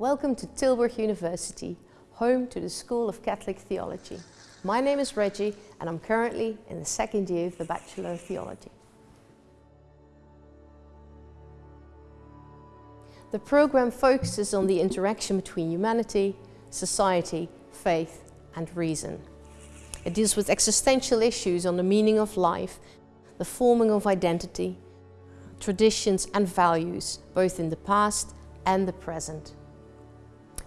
Welcome to Tilburg University, home to the School of Catholic Theology. My name is Reggie and I'm currently in the second year of the Bachelor of Theology. The program focuses on the interaction between humanity, society, faith and reason. It deals with existential issues on the meaning of life, the forming of identity, traditions and values, both in the past and the present.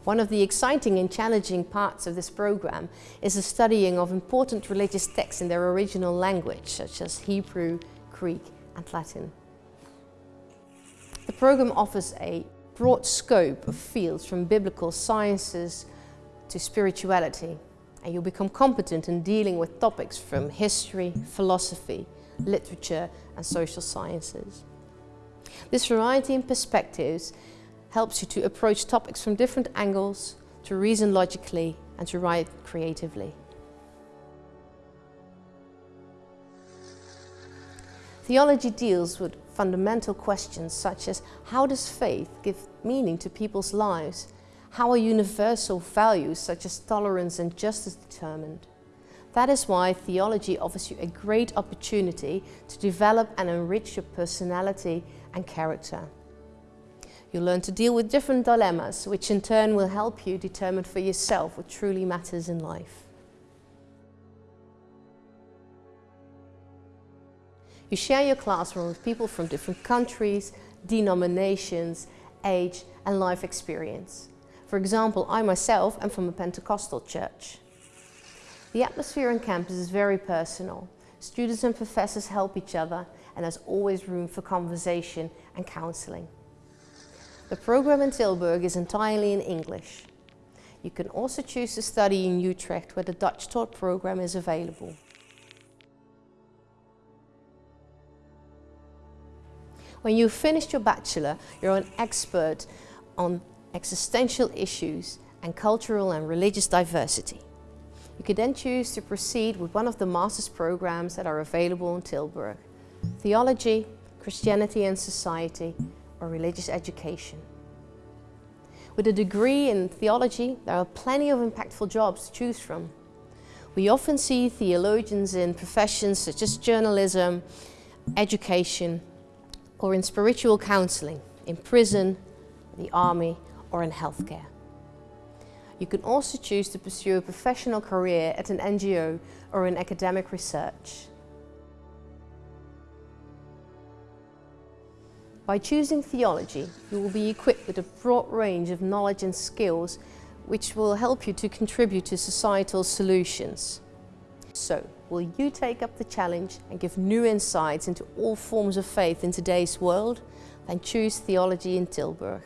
One of the exciting and challenging parts of this program is the studying of important religious texts in their original language, such as Hebrew, Greek and Latin. The program offers a broad scope of fields from biblical sciences to spirituality, and you'll become competent in dealing with topics from history, philosophy, literature and social sciences. This variety in perspectives helps you to approach topics from different angles, to reason logically and to write creatively. Theology deals with fundamental questions such as how does faith give meaning to people's lives? How are universal values such as tolerance and justice determined? That is why theology offers you a great opportunity to develop and enrich your personality and character. You'll learn to deal with different dilemmas, which in turn will help you determine for yourself what truly matters in life. You share your classroom with people from different countries, denominations, age and life experience. For example, I myself am from a Pentecostal church. The atmosphere on campus is very personal. Students and professors help each other and there's always room for conversation and counselling. The program in Tilburg is entirely in English. You can also choose to study in Utrecht where the Dutch taught program is available. When you've finished your bachelor, you're an expert on existential issues and cultural and religious diversity. You can then choose to proceed with one of the master's programs that are available in Tilburg. Theology, Christianity and Society, or religious education. With a degree in theology, there are plenty of impactful jobs to choose from. We often see theologians in professions such as journalism, education, or in spiritual counselling, in prison, the army, or in healthcare. You can also choose to pursue a professional career at an NGO or in academic research. By choosing theology, you will be equipped with a broad range of knowledge and skills which will help you to contribute to societal solutions. So, will you take up the challenge and give new insights into all forms of faith in today's world? Then choose theology in Tilburg.